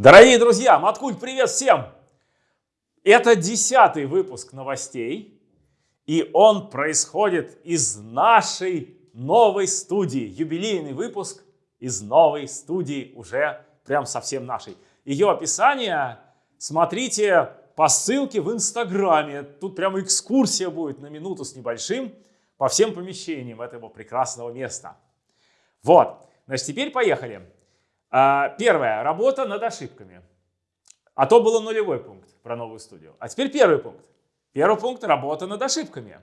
Дорогие друзья, Маткульт, привет всем! Это десятый выпуск новостей, и он происходит из нашей новой студии. Юбилейный выпуск из новой студии, уже прям совсем нашей. Ее описание смотрите по ссылке в Инстаграме. Тут прямо экскурсия будет на минуту с небольшим по всем помещениям этого прекрасного места. Вот, значит, теперь поехали. А, первое. Работа над ошибками. А то было нулевой пункт про новую студию. А теперь первый пункт. Первый пункт – работа над ошибками.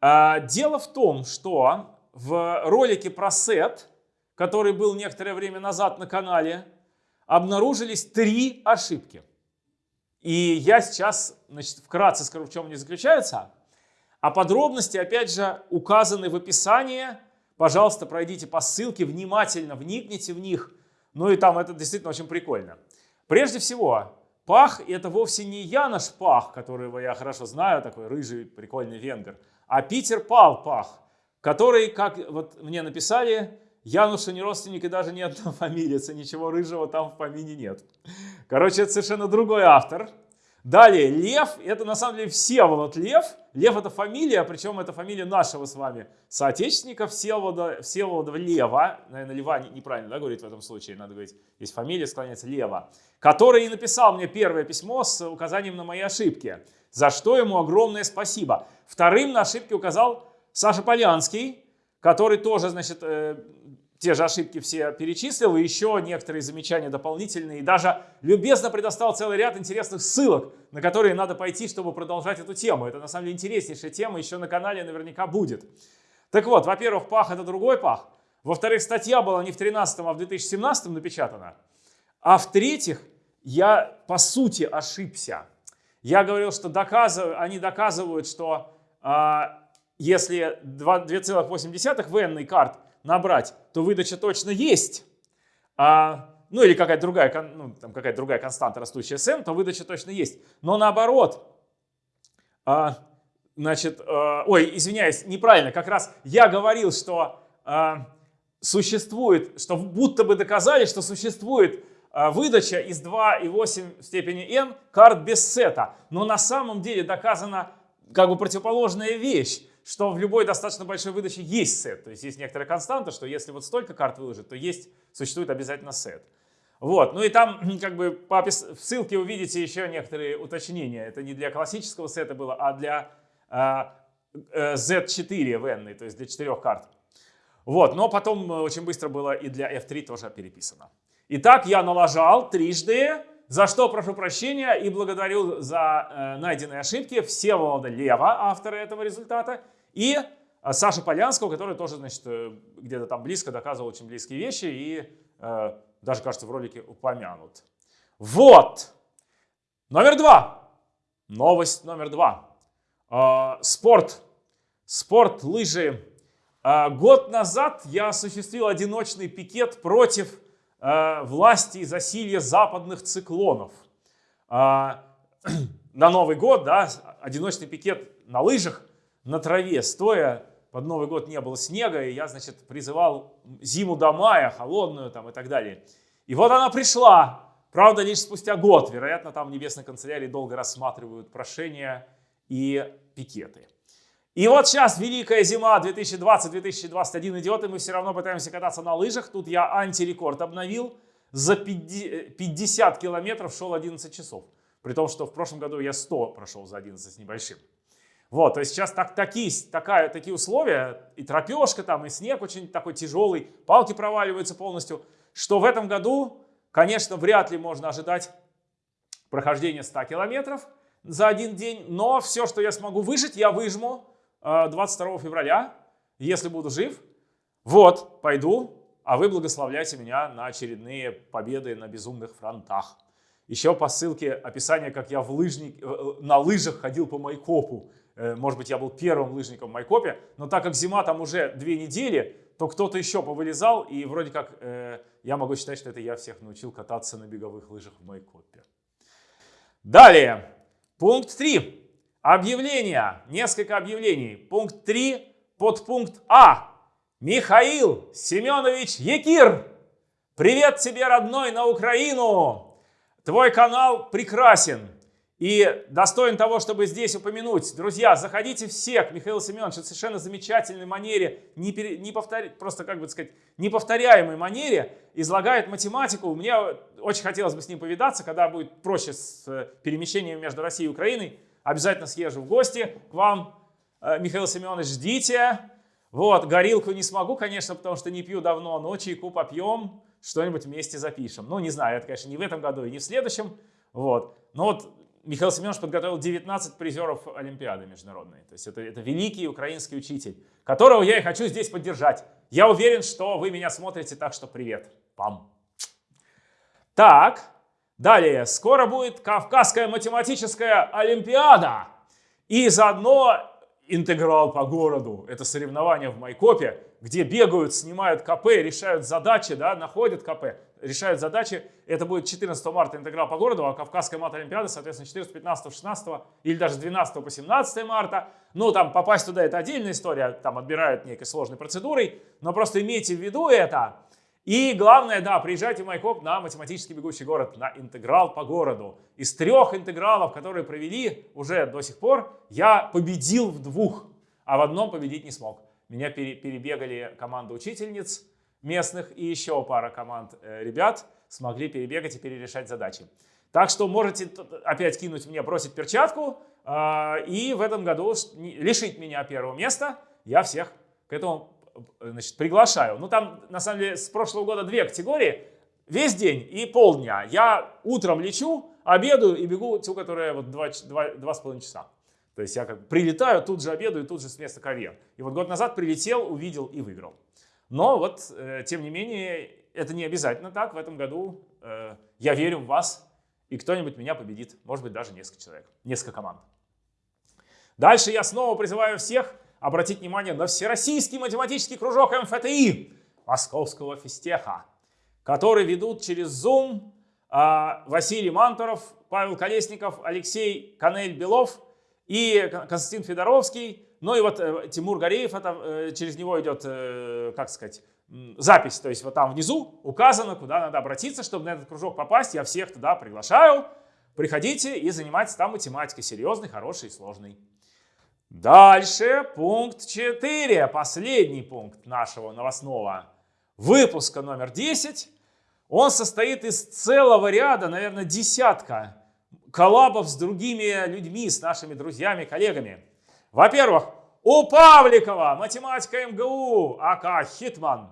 А, дело в том, что в ролике про сет, который был некоторое время назад на канале, обнаружились три ошибки. И я сейчас значит, вкратце скажу, в чем они заключаются. А подробности, опять же, указаны в описании. Пожалуйста, пройдите по ссылке, внимательно вникните в них – ну и там это действительно очень прикольно. Прежде всего, Пах – это вовсе не Янош Пах, которого я хорошо знаю, такой рыжий прикольный венгер, а Питер Пал Пах, который, как вот мне написали, Януша не родственник и даже не одна фамилия, ничего рыжего там в помине нет. Короче, это совершенно другой автор. Далее, Лев, это на самом деле Всеволод Лев. Лев это фамилия, причем это фамилия нашего с вами соотечественника Всеволода, Всеволода Лева. Наверное, Лева неправильно да, говорит в этом случае, надо говорить, есть фамилия, склоняется Лева. Который и написал мне первое письмо с указанием на мои ошибки, за что ему огромное спасибо. Вторым на ошибки указал Саша Полянский, который тоже, значит, э, те же ошибки все перечислил, и еще некоторые замечания дополнительные, и даже любезно предоставил целый ряд интересных ссылок, на которые надо пойти, чтобы продолжать эту тему. Это на самом деле интереснейшая тема, еще на канале наверняка будет. Так вот, во-первых, пах это другой пах. Во-вторых, статья была не в 2013, а в 2017 напечатана. А в-третьих, я по сути ошибся. Я говорил, что доказываю, они доказывают, что а, если 2,8 в карт набрать, то выдача точно есть. А, ну или какая-то другая, ну, какая другая константа, растущая с n, то выдача точно есть. Но наоборот, а, значит, а, ой, извиняюсь, неправильно, как раз я говорил, что а, существует, что будто бы доказали, что существует а, выдача из 2,8 в степени n карт без сета. Но на самом деле доказана как бы противоположная вещь что в любой достаточно большой выдаче есть сет. То есть есть некоторая константа, что если вот столько карт выложить, то есть, существует обязательно сет. Вот, ну и там как бы по в ссылке увидите еще некоторые уточнения. Это не для классического сета было, а для э, э, Z4 в n, то есть для четырех карт. Вот, но потом очень быстро было и для F3 тоже переписано. Итак, я налажал трижды за что прошу прощения и благодарю за э, найденные ошибки Всеволода Лева, автора этого результата, и э, Саши Полянского, который тоже, значит, э, где-то там близко доказывал очень близкие вещи и э, даже, кажется, в ролике упомянут. Вот! Номер два. Новость номер два. Э, спорт. Спорт, лыжи. Э, год назад я осуществил одиночный пикет против власти и засилья западных циклонов. А, на Новый год, да, одиночный пикет на лыжах, на траве, стоя, под Новый год не было снега, и я, значит, призывал зиму до мая, холодную там и так далее. И вот она пришла, правда, лишь спустя год. Вероятно, там в Небесной канцелярии долго рассматривают прошения и пикеты. И вот сейчас великая зима 2020-2021 идет, и мы все равно пытаемся кататься на лыжах. Тут я антирекорд обновил. За 50 километров шел 11 часов. При том, что в прошлом году я 100 прошел за 11 с небольшим. Вот, то есть сейчас так, такие, такая, такие условия, и тропешка там, и снег очень такой тяжелый, палки проваливаются полностью, что в этом году, конечно, вряд ли можно ожидать прохождения 100 километров за один день, но все, что я смогу выжить, я выжму, 22 февраля, если буду жив, вот, пойду, а вы благословляйте меня на очередные победы на безумных фронтах. Еще по ссылке описание, как я в лыжник, э, э, на лыжах ходил по Майкопу. Э, может быть, я был первым лыжником в Майкопе, но так как зима там уже две недели, то кто-то еще повылезал, и вроде как я могу считать, что это я всех научил кататься на беговых лыжах в Майкопе. Далее, пункт 3. Объявления. Несколько объявлений. Пункт 3, подпункт А. Михаил Семенович Якир. Привет тебе, родной, на Украину. твой канал прекрасен и достоин того, чтобы здесь упомянуть. Друзья, заходите все к Михаилу Семеновичу в совершенно замечательной манере, не, пере, не повтор, просто, как бы сказать, неповторяемой манере, излагает математику. Мне очень хотелось бы с ним повидаться, когда будет проще с э, перемещением между Россией и Украиной. Обязательно съезжу в гости к вам. Э, Михаил Семенович, ждите. Вот, горилку не смогу, конечно, потому что не пью давно, но чайку попьем, что-нибудь вместе запишем. Ну, не знаю, это, конечно, не в этом году и не в следующем. Вот. Но вот Михаил Семенович подготовил 19 призеров Олимпиады международной. То есть это, это великий украинский учитель, которого я и хочу здесь поддержать. Я уверен, что вы меня смотрите, так что привет. Пам. Так, далее. Скоро будет Кавказская математическая Олимпиада. И заодно интеграл по городу. Это соревнования в Майкопе, где бегают, снимают КП, решают задачи, да, находят КП, решают задачи. Это будет 14 марта интеграл по городу, а Кавказская мат-олимпиада, соответственно, 14, 15, 16 или даже с 12 по 17 марта. Ну, там попасть туда это отдельная история, там отбирают некой сложной процедурой, но просто имейте в виду это. И главное, да, приезжайте в Майкоп на математический бегущий город, на интеграл по городу. Из трех интегралов, которые провели уже до сих пор, я победил в двух, а в одном победить не смог. Меня перебегали команда учительниц местных и еще пара команд э, ребят смогли перебегать и перерешать задачи. Так что можете опять кинуть мне, бросить перчатку а, и в этом году лишить меня первого места. Я всех к этому значит, приглашаю. Ну, там, на самом деле, с прошлого года две категории. Весь день и полдня. Я утром лечу, обедаю и бегу ту, которая вот два, два, два с половиной часа. То есть я как прилетаю, тут же обедаю, тут же с места карьер. И вот год назад прилетел, увидел и выиграл. Но вот, э, тем не менее, это не обязательно так. В этом году э, я верю в вас, и кто-нибудь меня победит. Может быть, даже несколько человек, несколько команд. Дальше я снова призываю всех обратить внимание на Всероссийский математический кружок МФТИ Московского физтеха, который ведут через Zoom а, Василий Мантуров, Павел Колесников, Алексей Канель-Белов и Константин Федоровский. Ну и вот э, Тимур Гореев, это, э, через него идет, э, как сказать, запись. То есть вот там внизу указано, куда надо обратиться, чтобы на этот кружок попасть. Я всех туда приглашаю. Приходите и занимайтесь там математикой серьезной, хорошей и сложной. Дальше пункт 4, последний пункт нашего новостного выпуска номер 10. Он состоит из целого ряда, наверное, десятка коллабов с другими людьми, с нашими друзьями, коллегами. Во-первых, у Павликова, математика МГУ, АК Хитман,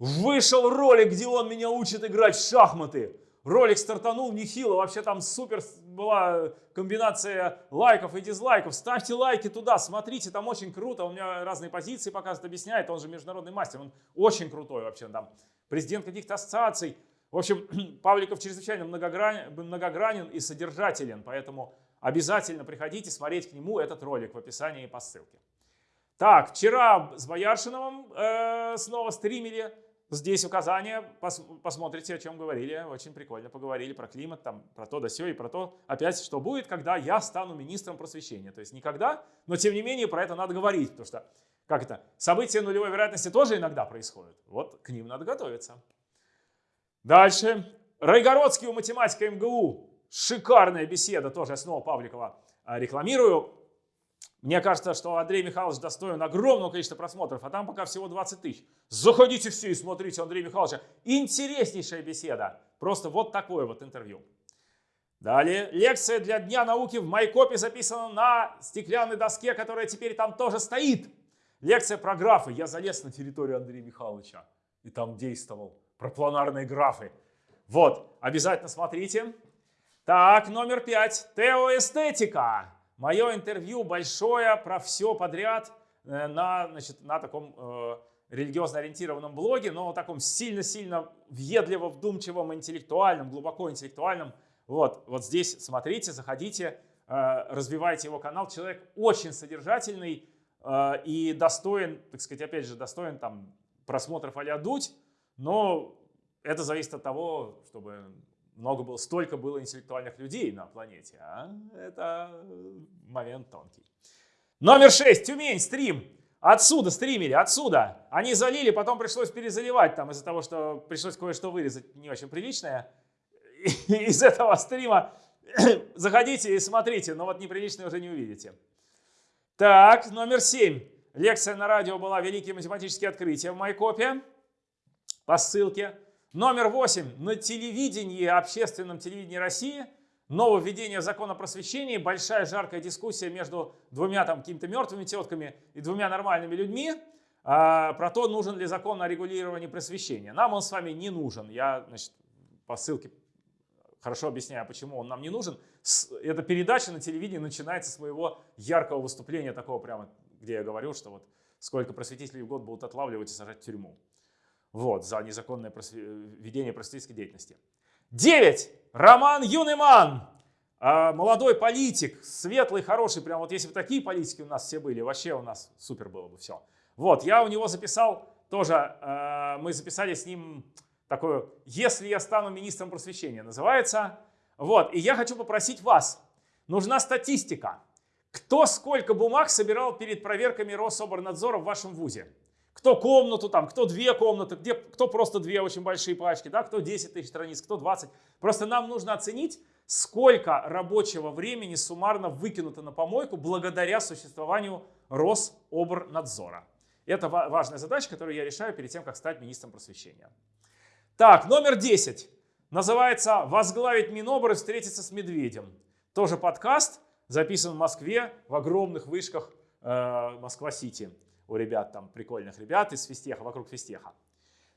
вышел ролик, где он меня учит играть в шахматы. Ролик стартанул нехило, вообще там супер была комбинация лайков и дизлайков. Ставьте лайки туда, смотрите, там очень круто. Он меня разные позиции показывает, объясняет. Он же международный мастер, он очень крутой вообще. Там президент каких-то ассоциаций. В общем, Павликов чрезвычайно многогранен, многогранен и содержателен, поэтому обязательно приходите смотреть к нему этот ролик в описании по ссылке. Так, вчера с Бояршиновым э, снова стримили. Здесь указания, пос, посмотрите, о чем говорили, очень прикольно поговорили про климат, там, про то да сё и про то, опять, что будет, когда я стану министром просвещения. То есть никогда, но тем не менее про это надо говорить, потому что, как это, события нулевой вероятности тоже иногда происходят. Вот к ним надо готовиться. Дальше. Райгородский у математика МГУ. Шикарная беседа, тоже снова Павликова а, рекламирую. Мне кажется, что Андрей Михайлович достоин огромного количества просмотров, а там пока всего 20 тысяч. Заходите все и смотрите Андрея Михайловича. Интереснейшая беседа. Просто вот такое вот интервью. Далее. Лекция для Дня науки в Майкопе записана на стеклянной доске, которая теперь там тоже стоит. Лекция про графы. Я залез на территорию Андрея Михайловича и там действовал. Про планарные графы. Вот, обязательно смотрите. Так, номер пять. Теоэстетика. Мое интервью большое про все подряд э, на, значит, на таком э, религиозно ориентированном блоге, но таком сильно-сильно въедливо, вдумчивом, интеллектуальном, глубоко интеллектуальном. Вот, вот здесь смотрите, заходите, э, развивайте его канал. Человек очень содержательный э, и достоин, так сказать, опять же, достоин там просмотров а дуть, но это зависит от того, чтобы много было, столько было интеллектуальных людей на планете, а это момент тонкий. Номер 6. Тюмень, стрим. Отсюда стримили, отсюда. Они залили, потом пришлось перезаливать, там из-за того, что пришлось кое-что вырезать не очень приличное. из этого стрима, заходите и смотрите, но вот неприличные уже не увидите. Так, номер семь. Лекция на радио была «Великие математические открытия» в Майкопе по ссылке. Номер восемь. На телевидении, общественном телевидении России нововведение закона просвещения, большая жаркая дискуссия между двумя там какими-то мертвыми тетками и двумя нормальными людьми а, про то, нужен ли закон о регулировании просвещения. Нам он с вами не нужен. Я значит, по ссылке хорошо объясняю, почему он нам не нужен. Эта передача на телевидении начинается с моего яркого выступления, такого прямо, где я говорю, что вот сколько просветителей в год будут отлавливать и сажать в тюрьму. Вот, за незаконное просв... ведение просветительской деятельности. 9. Роман Юнеман. А, молодой политик, светлый, хороший. Прям вот если бы такие политики у нас все были, вообще у нас супер было бы все. Вот, я у него записал тоже, э, мы записали с ним такое «Если я стану министром просвещения» называется. Вот, и я хочу попросить вас, нужна статистика. Кто сколько бумаг собирал перед проверками Рособорнадзора в вашем ВУЗе? Кто комнату там, кто две комнаты, где, кто просто две очень большие пачки, да, кто 10 тысяч страниц, кто 20. Просто нам нужно оценить, сколько рабочего времени суммарно выкинуто на помойку благодаря существованию Рособорнадзора. Это важная задача, которую я решаю перед тем, как стать министром просвещения. Так, номер 10. Называется «Возглавить Минобр и встретиться с медведем». Тоже подкаст, записан в Москве в огромных вышках э, Москва-Сити. У ребят там, прикольных ребят из физтеха, вокруг физтеха.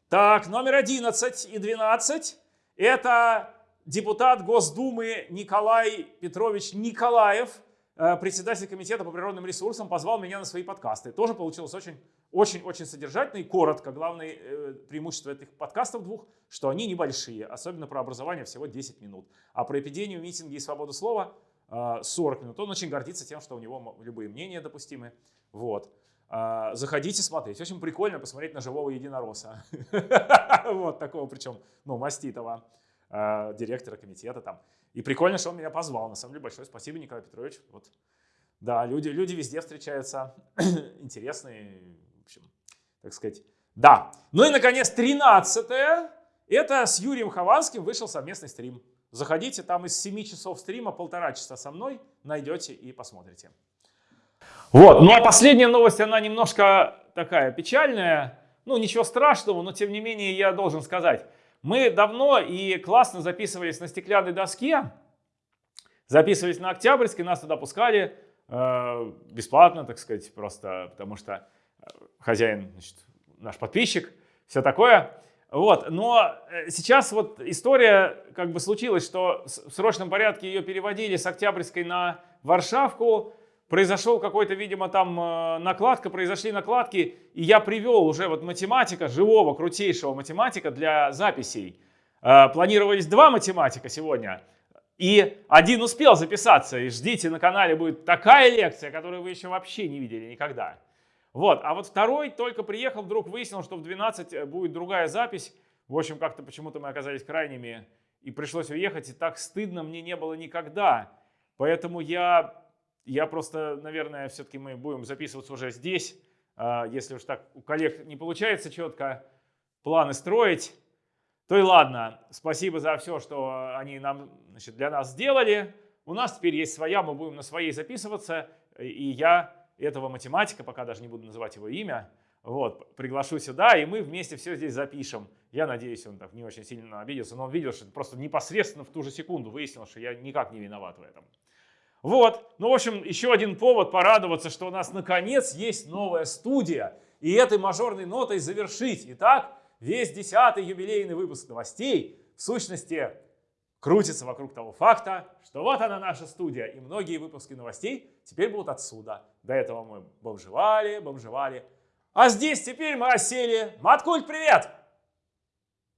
Так, номер 11 и 12. Это депутат Госдумы Николай Петрович Николаев, э, председатель комитета по природным ресурсам, позвал меня на свои подкасты. Тоже получилось очень очень-очень содержательно и коротко. Главное э, преимущество этих подкастов двух, что они небольшие, особенно про образование всего 10 минут. А про эпидемию, митинги и свободу слова э, 40 минут. Он очень гордится тем, что у него любые мнения допустимы. Вот. Э, заходите смотреть. Очень прикольно посмотреть на живого единоросса. Вот такого, причем, ну, маститого э, директора комитета там. И прикольно, что он меня позвал. На самом деле, большое спасибо, Николай Петрович. Вот. Да, люди, люди везде встречаются, интересные, общем, так сказать, да. Ну и, наконец, 13 это с Юрием Хованским вышел совместный стрим. Заходите, там из 7 часов стрима полтора часа со мной найдете и посмотрите. Вот, ну а последняя новость, она немножко такая печальная. Ну, ничего страшного, но тем не менее я должен сказать. Мы давно и классно записывались на стеклянной доске, записывались на Октябрьской, нас туда пускали э, бесплатно, так сказать, просто потому что хозяин, значит, наш подписчик, все такое. Вот, но э, сейчас вот история как бы случилась, что в срочном порядке ее переводили с Октябрьской на Варшавку, произошел какой-то, видимо, там э, накладка, произошли накладки, и я привел уже вот математика, живого, крутейшего математика для записей. Э, планировались два математика сегодня, и один успел записаться, и ждите, на канале будет такая лекция, которую вы еще вообще не видели никогда. Вот, а вот второй только приехал, вдруг выяснил, что в 12 э, будет другая запись. В общем, как-то почему-то мы оказались крайними и пришлось уехать, и так стыдно мне не было никогда. Поэтому я, я просто, наверное, все-таки мы будем записываться уже здесь. А, если уж так у коллег не получается четко планы строить, то и ладно. Спасибо за все, что они нам, значит, для нас сделали. У нас теперь есть своя, мы будем на своей записываться. И я этого математика, пока даже не буду называть его имя, вот, приглашу сюда, и мы вместе все здесь запишем. Я надеюсь, он так не очень сильно обиделся, но он видел, что просто непосредственно в ту же секунду выяснил, что я никак не виноват в этом. Вот, ну, в общем, еще один повод порадоваться, что у нас наконец есть новая студия, и этой мажорной нотой завершить. Итак, весь десятый юбилейный выпуск новостей, в сущности, крутится вокруг того факта, что вот она наша студия, и многие выпуски новостей теперь будут отсюда. До этого мы бомжевали, бомжевали. А здесь теперь мы осели. Маткульт, привет!